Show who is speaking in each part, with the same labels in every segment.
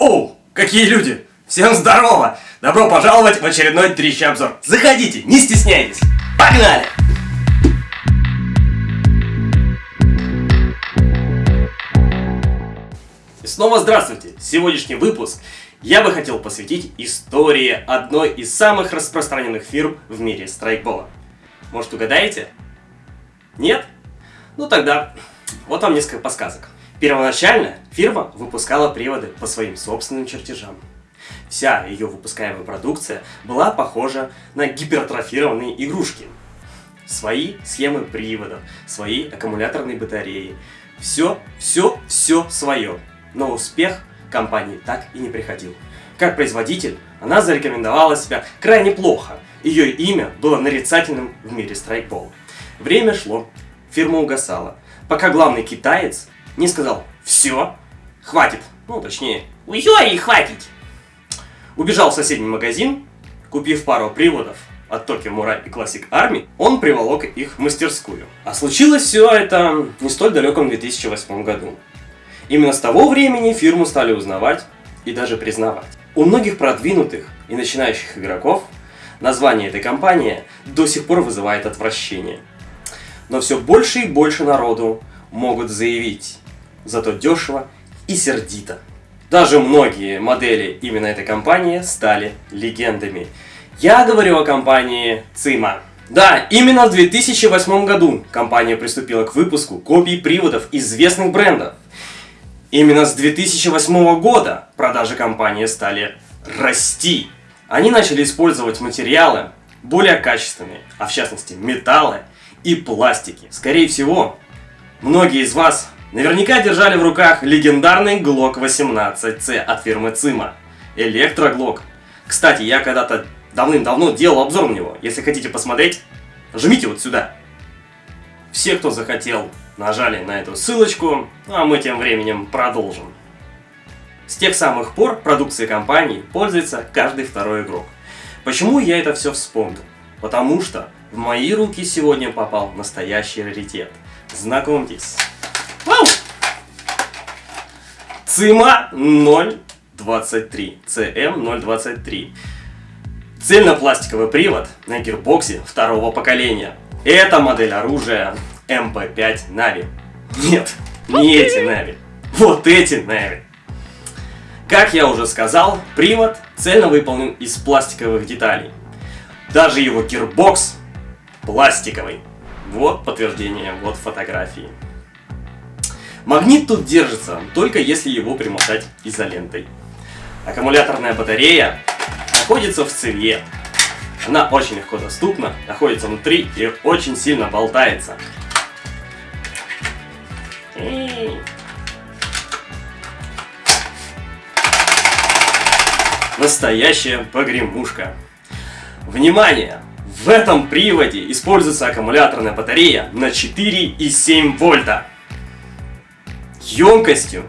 Speaker 1: Оу, какие люди! Всем здорово! Добро пожаловать в очередной трещий обзор. Заходите, не стесняйтесь. Погнали! И снова здравствуйте! Сегодняшний выпуск я бы хотел посвятить истории одной из самых распространенных фирм в мире страйкбола. Может угадаете? Нет? Ну тогда вот вам несколько подсказок. Первоначально фирма выпускала приводы по своим собственным чертежам. Вся ее выпускаемая продукция была похожа на гипертрофированные игрушки. Свои схемы приводов, свои аккумуляторные батареи. Все, все, все свое. Но успех компании так и не приходил. Как производитель, она зарекомендовала себя крайне плохо. Ее имя было нарицательным в мире страйкбола. Время шло, фирма угасала, пока главный китаец не сказал «Все, хватит». Ну, точнее, «Уй-ой, хватит». Убежал в соседний магазин, купив пару приводов от Tokyo Murai и Classic Army, он приволок их в мастерскую. А случилось все это не столь далеком 2008 году. Именно с того времени фирму стали узнавать и даже признавать. У многих продвинутых и начинающих игроков название этой компании до сих пор вызывает отвращение. Но все больше и больше народу могут заявить, зато дешево и сердито. Даже многие модели именно этой компании стали легендами. Я говорю о компании Цима. Да, именно в 2008 году компания приступила к выпуску копий приводов известных брендов. Именно с 2008 года продажи компании стали расти. Они начали использовать материалы более качественные, а в частности металлы и пластики. Скорее всего, многие из вас наверняка держали в руках легендарный Glock 18C от фирмы Цима. Электроглок. Кстати, я когда-то давным-давно делал обзор на него. Если хотите посмотреть, жмите вот сюда. Все, кто захотел, нажали на эту ссылочку, а мы тем временем продолжим. С тех самых пор продукцией компании пользуется каждый второй игрок. Почему я это все вспомнил? Потому что в мои руки сегодня попал настоящий раритет. Знакомьтесь. Вау! CYMA 023. CM023. Цельнопластиковый привод на гирбоксе второго поколения. Это модель оружия MP5 Navy. Нет, не эти Нави. Вот эти Нави. Как я уже сказал, привод цельно выполнен из пластиковых деталей. Даже его гирбокс пластиковый. Вот подтверждение, вот фотографии. Магнит тут держится, только если его примотать изолентой. Аккумуляторная батарея находится в цевье. Она очень легко доступна, находится внутри и очень сильно болтается. Настоящая погремушка. Внимание! В этом приводе используется аккумуляторная батарея на 4,7 вольта. Емкостью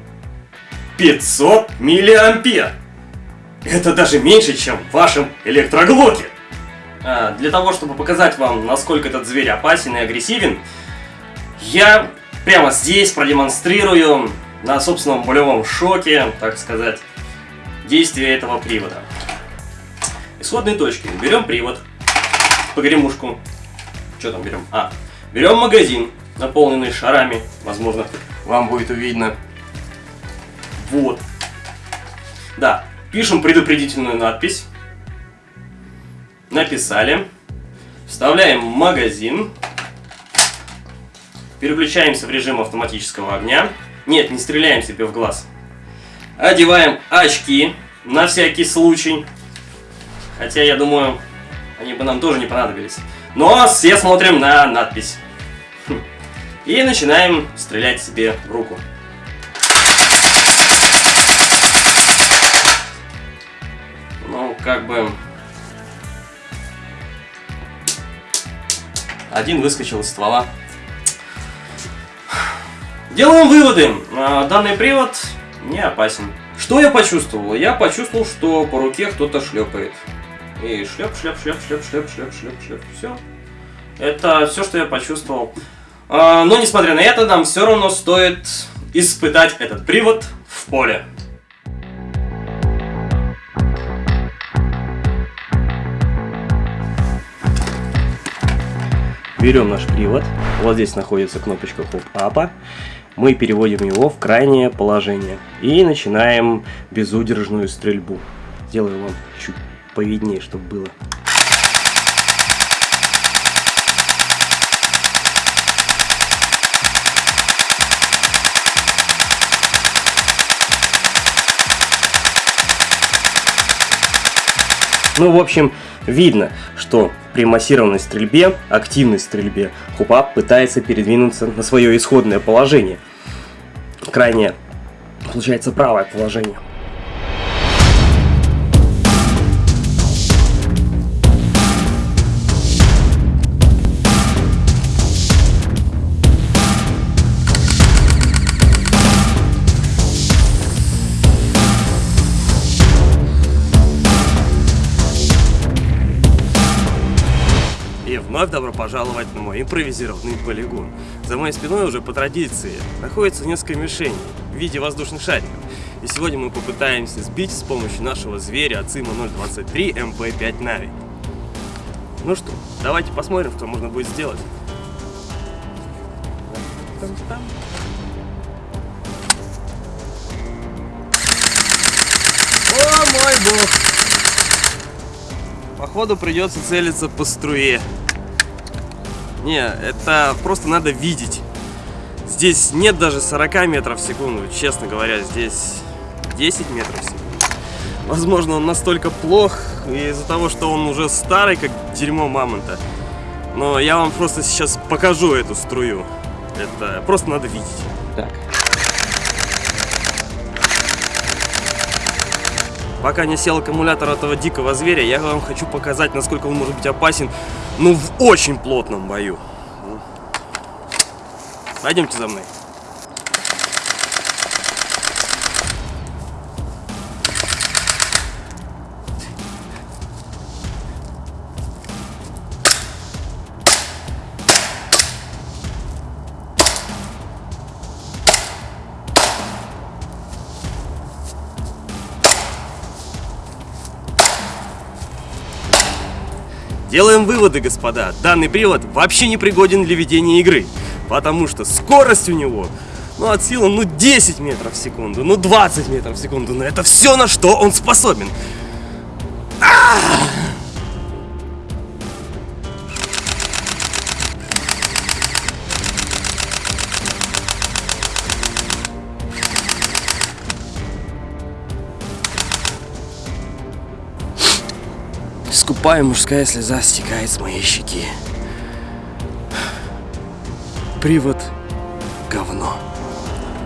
Speaker 1: 500 миллиампер. Это даже меньше, чем в вашем электроглоке. А, для того, чтобы показать вам, насколько этот зверь опасен и агрессивен, я прямо здесь продемонстрирую на собственном болевом шоке, так сказать, действие этого привода. Исходные точки. Берем привод, погремушку. Что там берем? А, берем магазин, наполненный шарами. Возможно, вам будет видно. Вот. Да, пишем предупредительную надпись. Написали. Вставляем магазин. Переключаемся в режим автоматического огня. Нет, не стреляем себе в глаз. Одеваем очки на всякий случай. Хотя, я думаю, они бы нам тоже не понадобились. Но все смотрим на надпись. И начинаем стрелять себе в руку. Ну, как бы... Один выскочил из ствола. Делаем выводы. А, данный привод не опасен. Что я почувствовал? Я почувствовал, что по руке кто-то шлепает. И шлеп, шлеп, шлеп, шлеп, шлеп, шлеп, шлеп, шлеп. Все. Это все, что я почувствовал. А, но, несмотря на это, нам все равно стоит испытать этот привод в поле. Берем наш привод, вот здесь находится кнопочка хоп-апа, мы переводим его в крайнее положение и начинаем безудержную стрельбу. Сделаю вам чуть повиднее, чтобы было. Ну, в общем, видно, что при массированной стрельбе, активной стрельбе, хупап пытается передвинуться на свое исходное положение. Крайне, получается, правое положение. Вновь добро пожаловать на мой импровизированный полигон. За моей спиной уже по традиции находится несколько мишеней в виде воздушных шариков. И сегодня мы попытаемся сбить с помощью нашего зверя Ацима 023 МП-5 Нави. Ну что, давайте посмотрим, что можно будет сделать. О мой бог! Походу придется целиться по струе. Не, это просто надо видеть. Здесь нет даже 40 метров в секунду, честно говоря, здесь 10 метров в секунду. Возможно, он настолько плох из-за того, что он уже старый, как дерьмо мамонта. Но я вам просто сейчас покажу эту струю. Это просто надо видеть. Так. Пока не сел аккумулятор этого дикого зверя, я вам хочу показать, насколько он может быть опасен ну, в очень плотном бою. Пойдемте за мной. Делаем выводы, господа. Данный привод вообще не пригоден для ведения игры. Потому что скорость у него, ну, от силы, ну, 10 метров в секунду, ну, 20 метров в секунду. Но это все, на что он способен. Скупая мужская слеза стекает с моей щеки. Привод говно.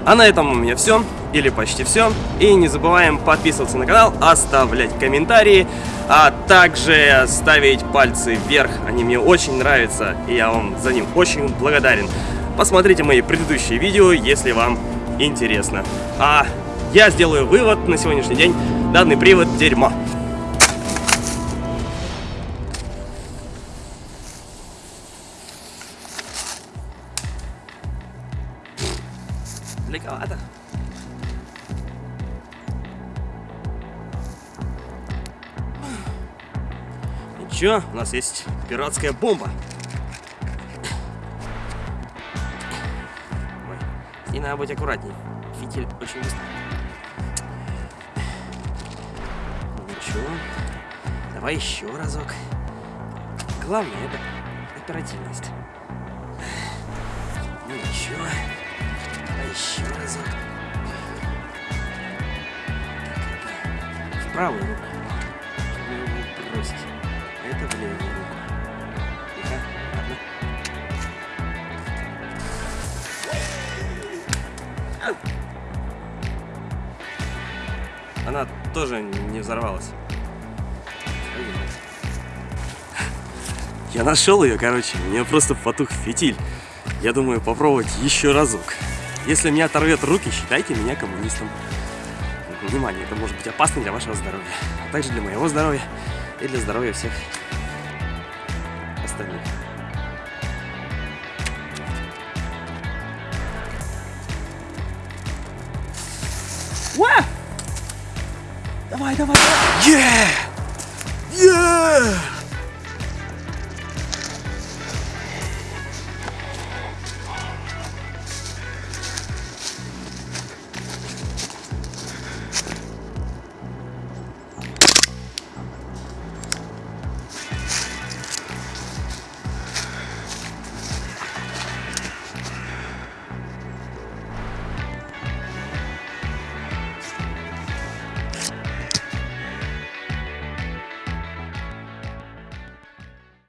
Speaker 1: А на этом у меня все, или почти все. И не забываем подписываться на канал, оставлять комментарии, а также ставить пальцы вверх. Они мне очень нравятся, и я вам за них очень благодарен. Посмотрите мои предыдущие видео, если вам интересно. А я сделаю вывод на сегодняшний день. Данный привод дерьмо. Далековато. Ничего, у нас есть пиратская бомба. Ой, и надо быть аккуратней. Фитиль очень быстро. Ничего. Давай еще разок. Главное это оперативность. Ну ничего разок. В правую руку. Не бросить. Это в левую руку. Тихо, ладно. Она тоже не взорвалась. Я нашел ее, короче. У нее просто потух фитиль. Я думаю попробовать еще разок. Если меня оторвет руки, считайте меня коммунистом. Внимание, это может быть опасно для вашего здоровья, а также для моего здоровья и для здоровья всех остальных. Уа! Давай, давай, давай! Yeah! Yeah!